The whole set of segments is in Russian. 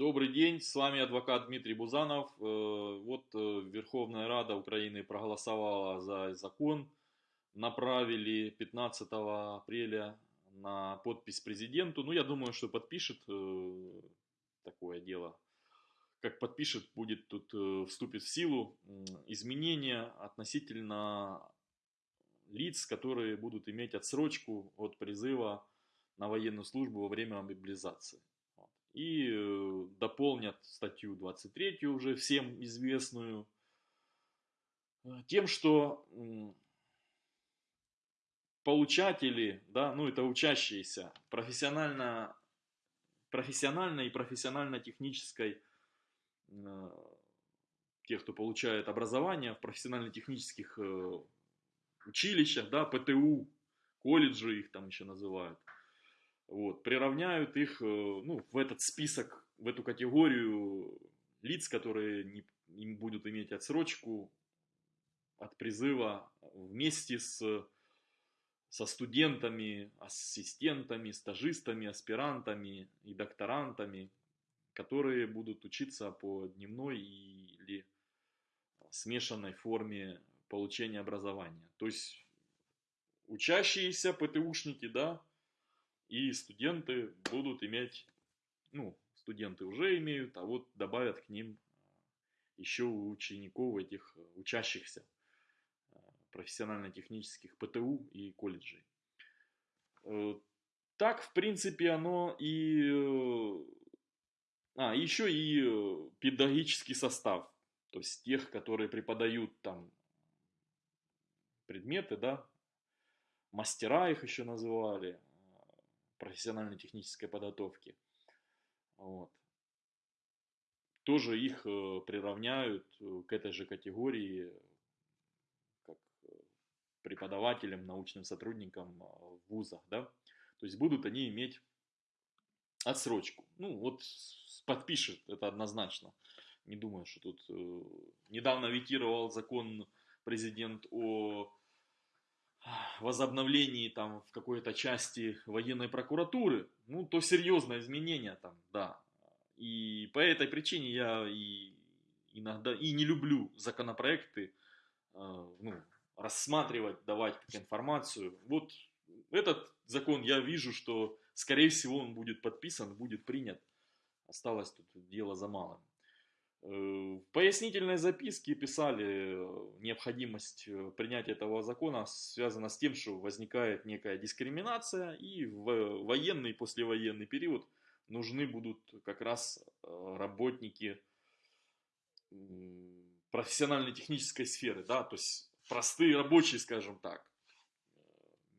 Добрый день, с вами адвокат Дмитрий Бузанов. Э, вот э, Верховная Рада Украины проголосовала за закон, направили 15 апреля на подпись президенту. Ну, я думаю, что подпишет э, такое дело. Как подпишет, будет тут вступит в силу изменения относительно лиц, которые будут иметь отсрочку от призыва на военную службу во время мобилизации и э, дополнят статью 23 уже всем известную э, тем, что получатели, да, ну это учащиеся профессионально, профессиональной и профессионально-технической, э, тех, кто получает образование в профессионально-технических училищах, да, ПТУ, колледжи их там еще называют, вот, приравняют их э, ну, в этот список, в эту категорию лиц, которые не, им будут иметь отсрочку от призыва вместе с, со студентами, ассистентами, стажистами, аспирантами и докторантами, которые будут учиться по дневной или смешанной форме получения образования. То есть учащиеся ПТУшники, да, и студенты будут иметь, ну, студенты уже имеют, а вот добавят к ним а, еще учеников этих э, учащихся э, профессионально-технических ПТУ и колледжей. Э, так, в принципе, оно и... А, еще и педагогический состав. То есть тех, которые преподают там предметы, да, мастера их еще называли, профессионально-технической подготовки. Вот. Тоже их э, приравняют э, к этой же категории, как э, преподавателям, научным сотрудникам в вузах. Да? То есть будут они иметь отсрочку. Ну вот подпишет, это однозначно. Не думаю, что тут... Недавно ветировал закон президент о возобновлении там в какой-то части военной прокуратуры, ну, то серьезное изменение там, да. И по этой причине я и иногда и не люблю законопроекты, э, ну, рассматривать, давать информацию. Вот этот закон я вижу, что скорее всего он будет подписан, будет принят. Осталось тут дело за малым. Э, в пояснительной записке писали э, необходимость э, принятия этого закона связана с тем, что возникает некая дискриминация и в военный и послевоенный период нужны будут как раз работники профессиональной технической сферы, да, то есть простые рабочие, скажем так,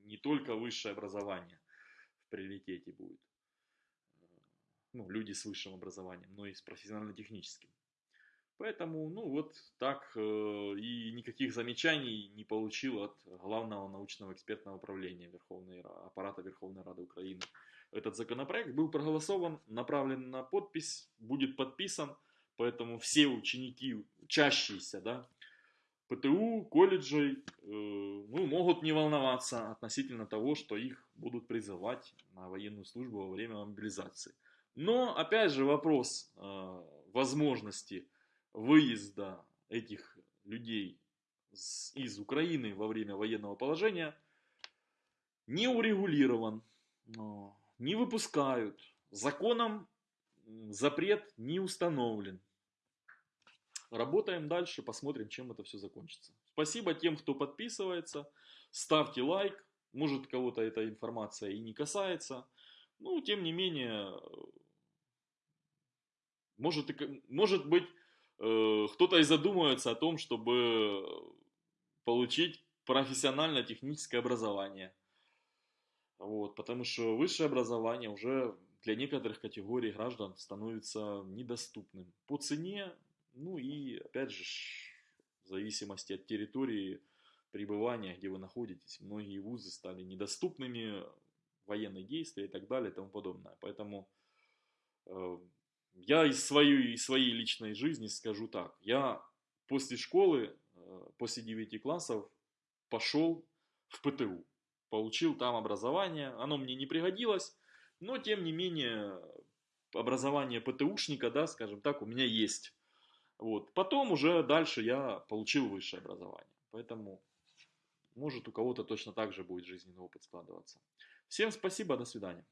не только высшее образование в приоритете будет, ну, люди с высшим образованием, но и с профессионально-техническим. Поэтому, ну вот так, э, и никаких замечаний не получил от главного научного экспертного управления Верховной, аппарата Верховной Рады Украины. Этот законопроект был проголосован, направлен на подпись, будет подписан, поэтому все ученики, учащиеся, да, ПТУ, колледжей, э, ну, могут не волноваться относительно того, что их будут призывать на военную службу во время мобилизации. Но, опять же, вопрос э, возможности выезда этих людей из Украины во время военного положения не урегулирован, не выпускают, законом запрет не установлен. Работаем дальше, посмотрим, чем это все закончится. Спасибо тем, кто подписывается, ставьте лайк, может кого-то эта информация и не касается, но тем не менее, может, может быть Э, кто-то и задумывается о том, чтобы получить профессионально-техническое образование. Вот, потому что высшее образование уже для некоторых категорий граждан становится недоступным по цене, ну и опять же в зависимости от территории пребывания, где вы находитесь, многие вузы стали недоступными, военные действия и так далее и тому подобное. Поэтому э, я из своей, из своей личной жизни скажу так. Я после школы, э, после 9 классов пошел в ПТУ. Получил там образование. Оно мне не пригодилось, но тем не менее образование ПТУшника, да, скажем так, у меня есть. Вот. Потом уже дальше я получил высшее образование. Поэтому, может, у кого-то точно так же будет жизненный опыт складываться. Всем спасибо, до свидания.